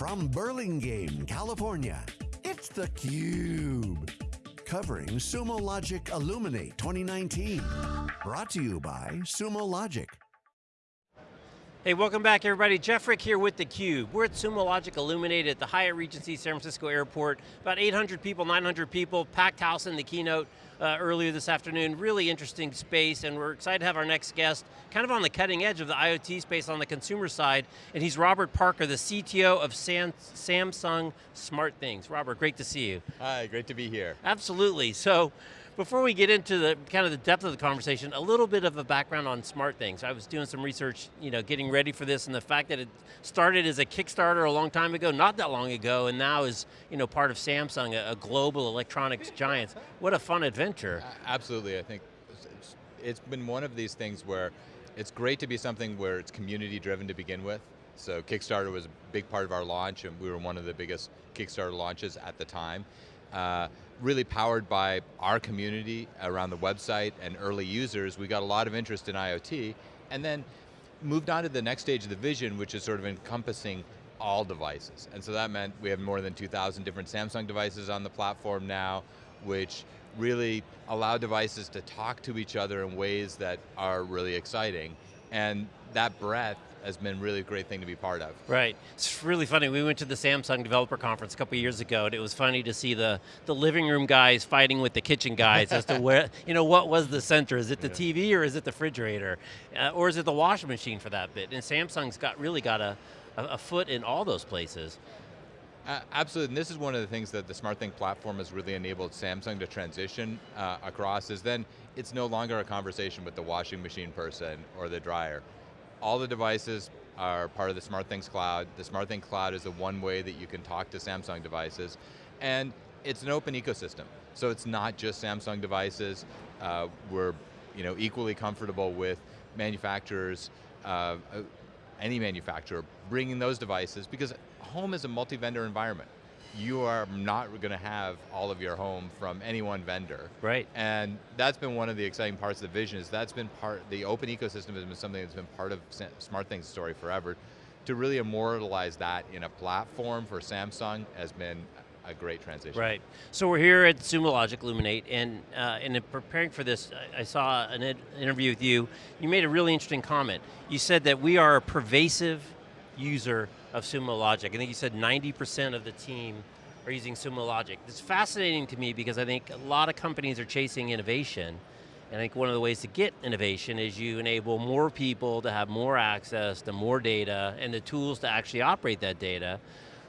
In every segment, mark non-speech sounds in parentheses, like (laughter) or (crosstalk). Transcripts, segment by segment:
From Burlingame, California, it's theCUBE. Covering Sumo Logic Illuminate 2019. Brought to you by Sumo Logic. Hey, welcome back everybody. Jeff Frick here with theCUBE. We're at Sumo Logic Illuminate at the Hyatt Regency San Francisco Airport. About 800 people, 900 people, packed house in the keynote uh, earlier this afternoon. Really interesting space and we're excited to have our next guest, kind of on the cutting edge of the IoT space on the consumer side, and he's Robert Parker, the CTO of Sam Samsung SmartThings. Robert, great to see you. Hi, great to be here. Absolutely, so before we get into the kind of the depth of the conversation, a little bit of a background on SmartThings. I was doing some research, you know, getting ready for this and the fact that it started as a Kickstarter a long time ago, not that long ago, and now is, you know, part of Samsung, a, a global electronics giant. What a fun adventure. Absolutely, I think it's been one of these things where it's great to be something where it's community driven to begin with. So Kickstarter was a big part of our launch and we were one of the biggest Kickstarter launches at the time. Uh, really powered by our community around the website and early users, we got a lot of interest in IoT, and then moved on to the next stage of the vision, which is sort of encompassing all devices. And so that meant we have more than 2,000 different Samsung devices on the platform now, which really allow devices to talk to each other in ways that are really exciting. And that breadth has been really a great thing to be part of. Right, it's really funny. We went to the Samsung Developer Conference a couple years ago and it was funny to see the, the living room guys fighting with the kitchen guys as to (laughs) where, you know, what was the center? Is it the yeah. TV or is it the refrigerator? Uh, or is it the washing machine for that bit? And Samsung's got really got a, a, a foot in all those places. Uh, absolutely, and this is one of the things that the SmartThing platform has really enabled Samsung to transition uh, across, is then it's no longer a conversation with the washing machine person or the dryer all the devices are part of the SmartThings Cloud. The SmartThings Cloud is the one way that you can talk to Samsung devices. And it's an open ecosystem. So it's not just Samsung devices. Uh, we're you know, equally comfortable with manufacturers, uh, any manufacturer, bringing those devices because home is a multi-vendor environment you are not going to have all of your home from any one vendor. Right. And that's been one of the exciting parts of the vision is that's been part, the open ecosystem has been something that's been part of SmartThings story forever. To really immortalize that in a platform for Samsung has been a great transition. Right. So we're here at Sumo Logic Illuminate, and, uh, and in preparing for this, I saw an interview with you. You made a really interesting comment. You said that we are a pervasive user of Sumo Logic. I think you said 90% of the team are using Sumo Logic. It's fascinating to me because I think a lot of companies are chasing innovation, and I think one of the ways to get innovation is you enable more people to have more access to more data and the tools to actually operate that data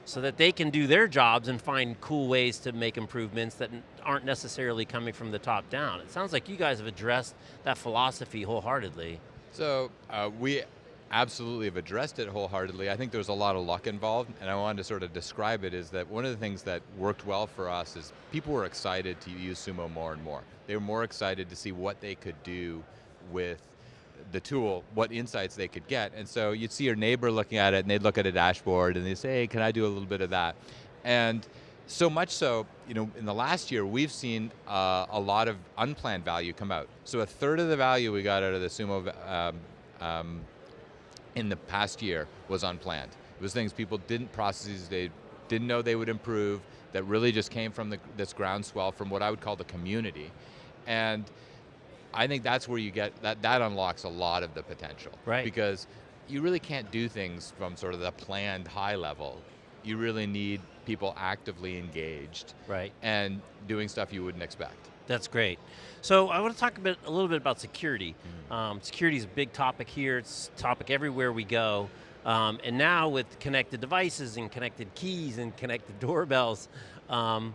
so that they can do their jobs and find cool ways to make improvements that aren't necessarily coming from the top down. It sounds like you guys have addressed that philosophy wholeheartedly. So uh, we absolutely have addressed it wholeheartedly. I think there's a lot of luck involved, and I wanted to sort of describe it is that one of the things that worked well for us is people were excited to use Sumo more and more. They were more excited to see what they could do with the tool, what insights they could get. And so you'd see your neighbor looking at it and they'd look at a dashboard and they'd say, hey, can I do a little bit of that? And so much so, you know, in the last year, we've seen uh, a lot of unplanned value come out. So a third of the value we got out of the Sumo um, um, in the past year was unplanned. It was things people didn't processes they didn't know they would improve, that really just came from the, this groundswell from what I would call the community. And I think that's where you get, that, that unlocks a lot of the potential. Right. Because you really can't do things from sort of the planned high level. You really need people actively engaged. Right. And doing stuff you wouldn't expect. That's great. So I want to talk a, bit, a little bit about security. Mm. Um, security is a big topic here. It's a topic everywhere we go. Um, and now with connected devices and connected keys and connected (laughs) doorbells, um,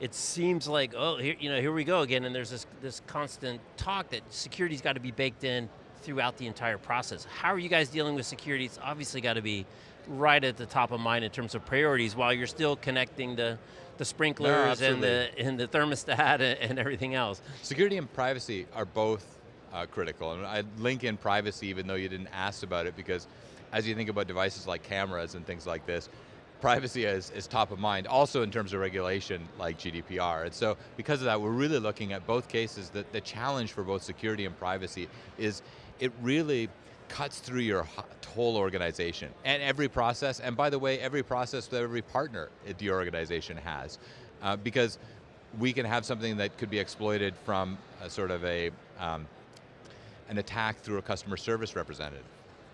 it seems like, oh, here, you know, here we go again, and there's this, this constant talk that security's got to be baked in throughout the entire process. How are you guys dealing with security? It's obviously got to be right at the top of mind in terms of priorities while you're still connecting the, the sprinklers no, and, the, and the thermostat and everything else. Security and privacy are both uh, critical. And I link in privacy even though you didn't ask about it because as you think about devices like cameras and things like this, privacy is, is top of mind, also in terms of regulation like GDPR. And so because of that, we're really looking at both cases, that the challenge for both security and privacy is it really cuts through your whole organization and every process, and by the way, every process that every partner at your organization has. Uh, because we can have something that could be exploited from a sort of a, um, an attack through a customer service representative.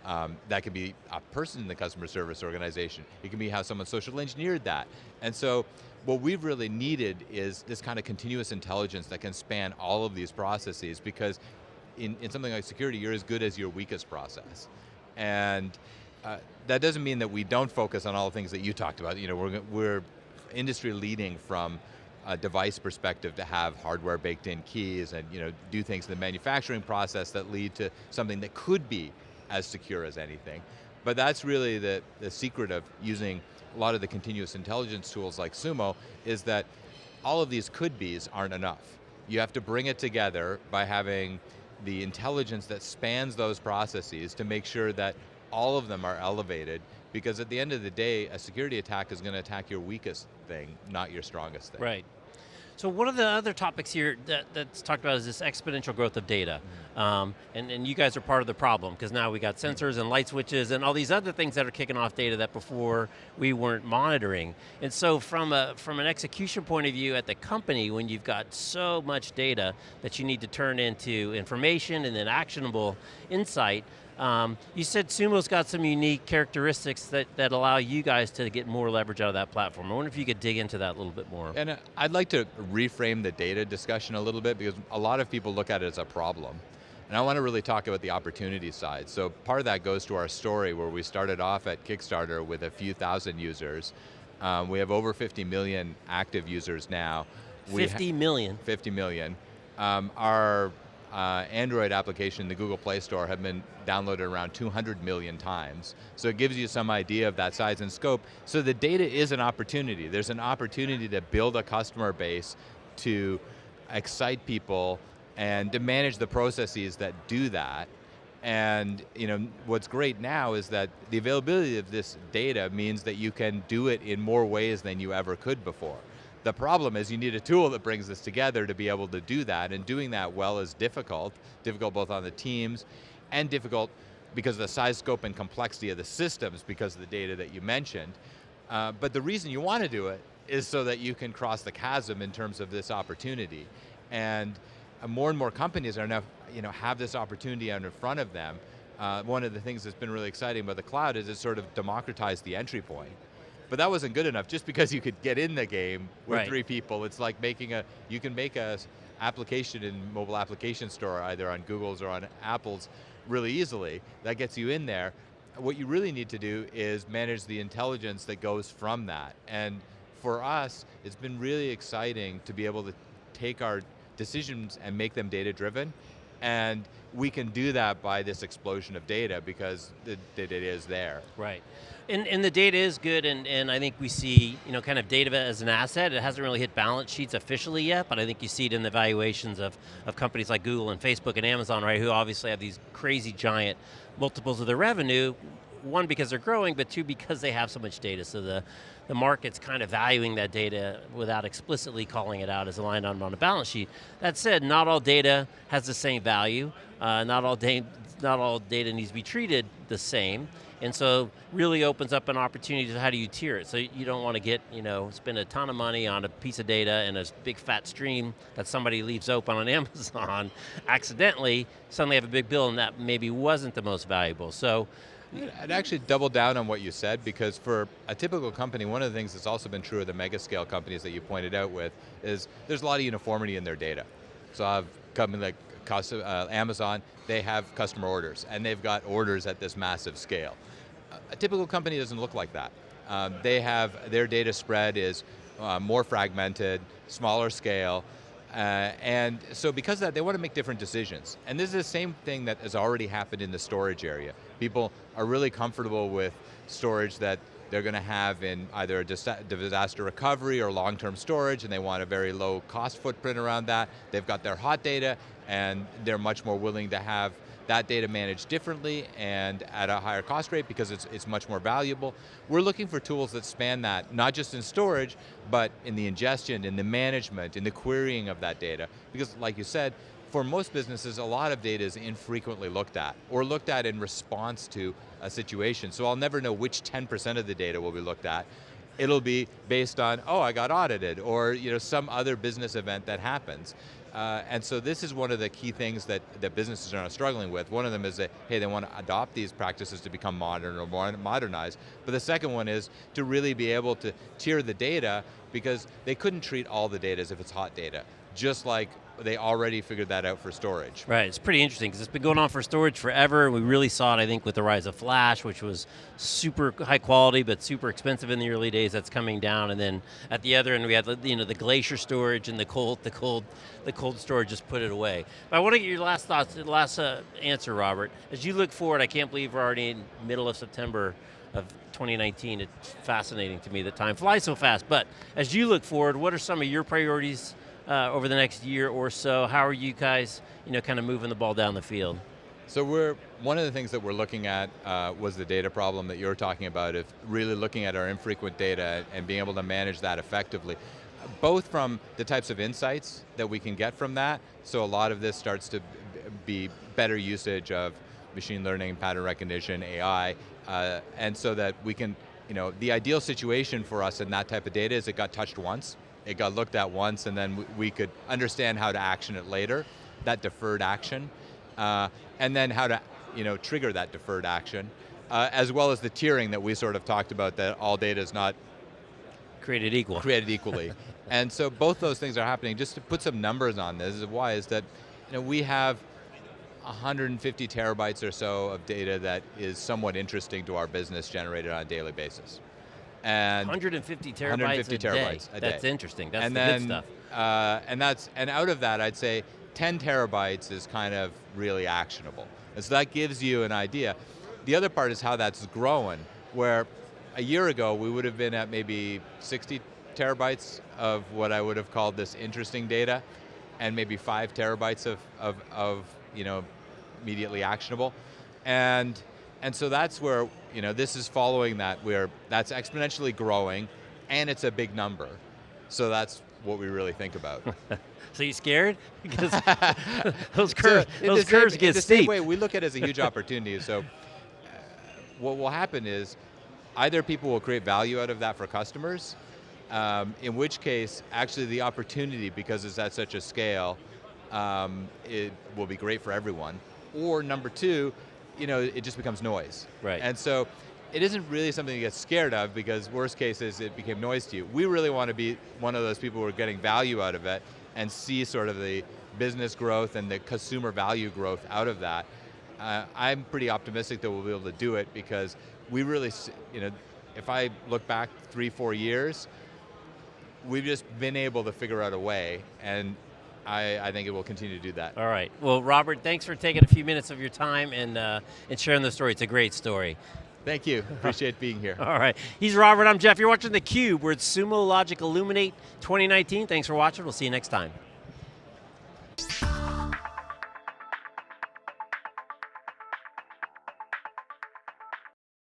Um, that could be a person in the customer service organization. It can be how someone social engineered that. And so what we've really needed is this kind of continuous intelligence that can span all of these processes because in, in something like security, you're as good as your weakest process. And uh, that doesn't mean that we don't focus on all the things that you talked about. You know, we're, we're industry leading from a device perspective to have hardware baked in keys and you know, do things in the manufacturing process that lead to something that could be as secure as anything. But that's really the, the secret of using a lot of the continuous intelligence tools like Sumo is that all of these could be's aren't enough. You have to bring it together by having the intelligence that spans those processes to make sure that all of them are elevated because at the end of the day, a security attack is going to attack your weakest thing, not your strongest thing. Right. So one of the other topics here that, that's talked about is this exponential growth of data. Mm. Um, and, and you guys are part of the problem, because now we got sensors and light switches and all these other things that are kicking off data that before we weren't monitoring. And so from, a, from an execution point of view at the company, when you've got so much data that you need to turn into information and then actionable insight, um, you said Sumo's got some unique characteristics that, that allow you guys to get more leverage out of that platform. I wonder if you could dig into that a little bit more. And uh, I'd like to reframe the data discussion a little bit because a lot of people look at it as a problem. And I want to really talk about the opportunity side. So part of that goes to our story where we started off at Kickstarter with a few thousand users. Um, we have over 50 million active users now. 50 million? 50 million. Um, our uh, Android application, in the Google Play Store, have been downloaded around 200 million times. So it gives you some idea of that size and scope. So the data is an opportunity. There's an opportunity to build a customer base to excite people and to manage the processes that do that. And you know, what's great now is that the availability of this data means that you can do it in more ways than you ever could before. The problem is you need a tool that brings this together to be able to do that, and doing that well is difficult, difficult both on the teams, and difficult because of the size, scope, and complexity of the systems because of the data that you mentioned. Uh, but the reason you want to do it is so that you can cross the chasm in terms of this opportunity. And uh, more and more companies are now, you know, have this opportunity in front of them. Uh, one of the things that's been really exciting about the cloud is it sort of democratized the entry point. But that wasn't good enough. Just because you could get in the game with right. three people, it's like making a, you can make a application in mobile application store, either on Google's or on Apple's, really easily. That gets you in there. What you really need to do is manage the intelligence that goes from that. And for us, it's been really exciting to be able to take our decisions and make them data driven. And we can do that by this explosion of data because the data is there. Right. And, and the data is good, and, and I think we see, you know, kind of data as an asset. It hasn't really hit balance sheets officially yet, but I think you see it in the valuations of, of companies like Google and Facebook and Amazon, right, who obviously have these crazy giant multiples of their revenue, one because they're growing, but two because they have so much data. So the, the market's kind of valuing that data without explicitly calling it out as a line item on a balance sheet. That said, not all data has the same value. Uh, not all not all data needs to be treated the same. And so really opens up an opportunity to how do you tier it. So you don't want to get, you know, spend a ton of money on a piece of data and a big fat stream that somebody leaves open on (laughs) Amazon accidentally, suddenly have a big bill and that maybe wasn't the most valuable. So I'd actually double down on what you said because for a typical company, one of the things that's also been true of the mega scale companies that you pointed out with is there's a lot of uniformity in their data. So I have company like uh, Amazon, they have customer orders and they've got orders at this massive scale. A typical company doesn't look like that. Um, they have, their data spread is uh, more fragmented, smaller scale, uh, and so because of that, they want to make different decisions. And this is the same thing that has already happened in the storage area. People are really comfortable with storage that they're going to have in either a disaster recovery or long-term storage, and they want a very low cost footprint around that. They've got their hot data, and they're much more willing to have that data managed differently and at a higher cost rate because it's, it's much more valuable. We're looking for tools that span that, not just in storage, but in the ingestion, in the management, in the querying of that data. Because like you said, for most businesses, a lot of data is infrequently looked at, or looked at in response to a situation. So I'll never know which 10% of the data will be looked at. It'll be based on, oh, I got audited, or you know, some other business event that happens. Uh, and so this is one of the key things that, that businesses are struggling with. One of them is that, hey, they want to adopt these practices to become modern or modernized. But the second one is to really be able to tier the data because they couldn't treat all the data as if it's hot data. Just like they already figured that out for storage. Right, it's pretty interesting because it's been going on for storage forever. We really saw it, I think, with the rise of Flash, which was super high quality but super expensive in the early days. That's coming down, and then at the other end we had you know the glacier storage and the cold, the cold, the cold storage just put it away. But I want to get your last thoughts, last uh, answer, Robert. As you look forward, I can't believe we're already in middle of September of 2019. It's fascinating to me that time flies so fast. But as you look forward, what are some of your priorities? Uh, over the next year or so? How are you guys, you know, kind of moving the ball down the field? So we're, one of the things that we're looking at uh, was the data problem that you're talking about, of really looking at our infrequent data and being able to manage that effectively. Both from the types of insights that we can get from that, so a lot of this starts to be better usage of machine learning, pattern recognition, AI, uh, and so that we can, you know, the ideal situation for us in that type of data is it got touched once, it got looked at once and then we could understand how to action it later, that deferred action, uh, and then how to you know, trigger that deferred action, uh, as well as the tiering that we sort of talked about that all data is not created equal. Created equally. (laughs) and so both those things are happening. Just to put some numbers on this, is why is that you know, we have 150 terabytes or so of data that is somewhat interesting to our business generated on a daily basis. And 150 terabytes, 150 a, terabytes day. a day. That's interesting. That's and the then, good stuff. Uh, and that's and out of that, I'd say 10 terabytes is kind of really actionable. And so that gives you an idea. The other part is how that's growing, where a year ago we would have been at maybe 60 terabytes of what I would have called this interesting data, and maybe five terabytes of, of, of you know, immediately actionable. And and so that's where, you know, this is following that, where that's exponentially growing, and it's a big number. So that's what we really think about. (laughs) so you scared? (laughs) Because (laughs) those curves, so those curves same, get the steep. Same way, we look at it as a huge opportunity. So uh, what will happen is, either people will create value out of that for customers, um, in which case, actually the opportunity, because it's at such a scale, um, it will be great for everyone. Or number two, you know, it just becomes noise. Right. And so it isn't really something to get scared of because worst case is it became noise to you. We really want to be one of those people who are getting value out of it and see sort of the business growth and the consumer value growth out of that. Uh, I'm pretty optimistic that we'll be able to do it because we really, you know, if I look back three, four years, we've just been able to figure out a way and I, I, think it will continue to do that. All right. Well, Robert, thanks for taking a few minutes of your time and, uh, and sharing the story. It's a great story. Thank you. (laughs) Appreciate being here. All right. He's Robert. I'm Jeff. You're watching theCUBE. We're at Sumo Logic Illuminate 2019. Thanks for watching. We'll see you next time.